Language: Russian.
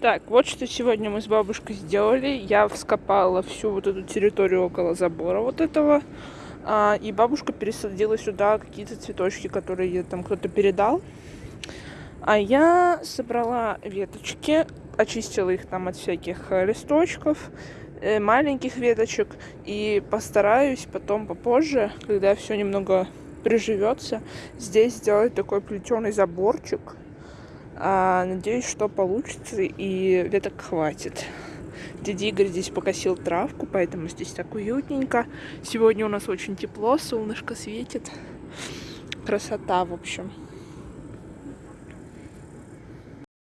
Так, вот что сегодня мы с бабушкой сделали. Я вскопала всю вот эту территорию около забора вот этого. А, и бабушка пересадила сюда какие-то цветочки, которые ей там кто-то передал. А я собрала веточки, очистила их там от всяких э, листочков, э, маленьких веточек. И постараюсь потом попозже, когда все немного приживется, здесь сделать такой плетеный заборчик а, надеюсь, что получится и веток хватит. Дядя Игорь здесь покосил травку, поэтому здесь так уютненько. Сегодня у нас очень тепло, солнышко светит. Красота, в общем.